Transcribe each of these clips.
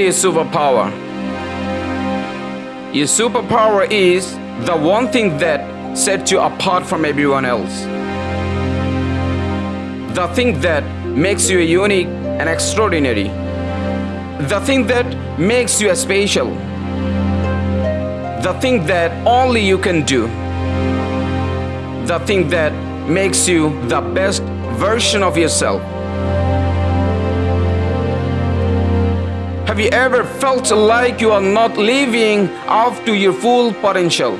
your superpower. Your superpower is the one thing that sets you apart from everyone else. The thing that makes you unique and extraordinary. The thing that makes you special. The thing that only you can do. The thing that makes you the best version of yourself. Have you ever felt like you are not living up to your full potential?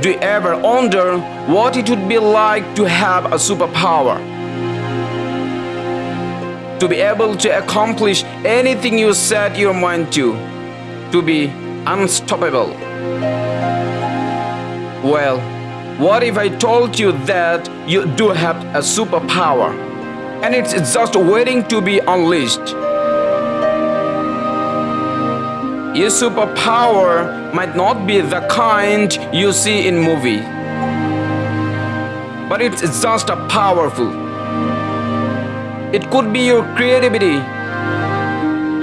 Do you ever wonder what it would be like to have a superpower? To be able to accomplish anything you set your mind to, to be unstoppable. Well, what if I told you that you do have a superpower and it's just waiting to be unleashed? Your superpower might not be the kind you see in movie, but it's just a powerful. It could be your creativity,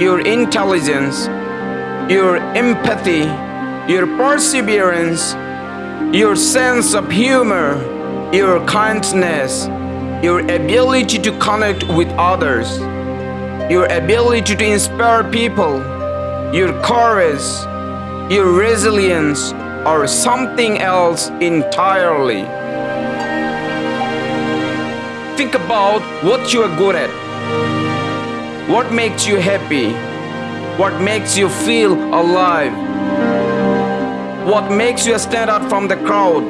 your intelligence, your empathy, your perseverance, your sense of humor, your kindness, your ability to connect with others, your ability to inspire people your courage, your resilience, or something else entirely. Think about what you are good at. What makes you happy? What makes you feel alive? What makes you stand out from the crowd?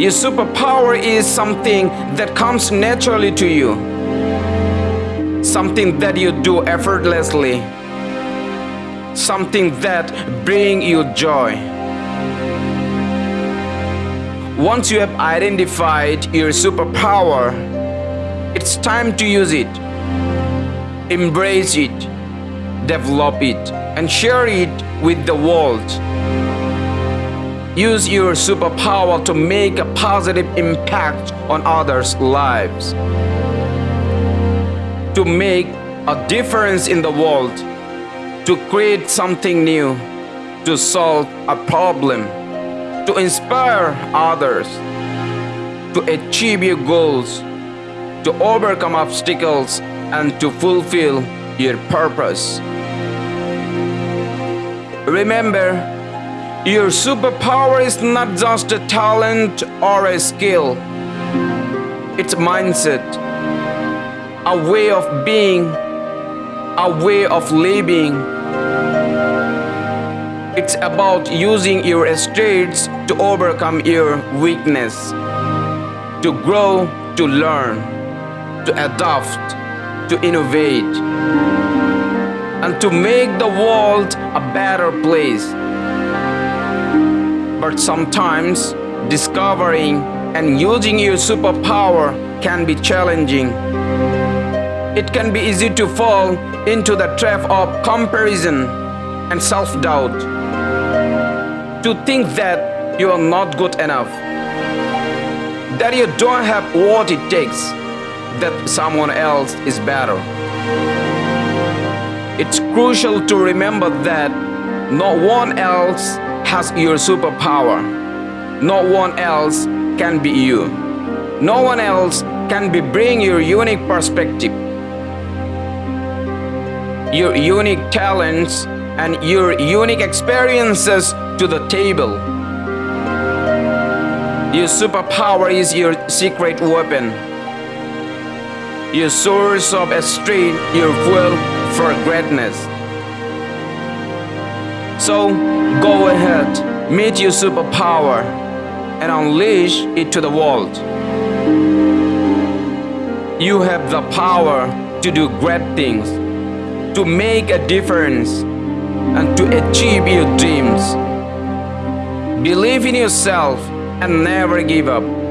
Your superpower is something that comes naturally to you something that you do effortlessly, something that bring you joy. Once you have identified your superpower, it's time to use it. Embrace it, develop it, and share it with the world. Use your superpower to make a positive impact on others' lives to make a difference in the world, to create something new, to solve a problem, to inspire others, to achieve your goals, to overcome obstacles, and to fulfill your purpose. Remember, your superpower is not just a talent or a skill, it's mindset a way of being, a way of living. It's about using your strengths to overcome your weakness, to grow, to learn, to adapt, to innovate, and to make the world a better place. But sometimes discovering and using your superpower can be challenging it can be easy to fall into the trap of comparison and self-doubt. To think that you are not good enough, that you don't have what it takes, that someone else is better. It's crucial to remember that no one else has your superpower. No one else can be you. No one else can be bring your unique perspective your unique talents and your unique experiences to the table. Your superpower is your secret weapon, your source of strength, your fuel for greatness. So go ahead, meet your superpower and unleash it to the world. You have the power to do great things to make a difference and to achieve your dreams. Believe in yourself and never give up.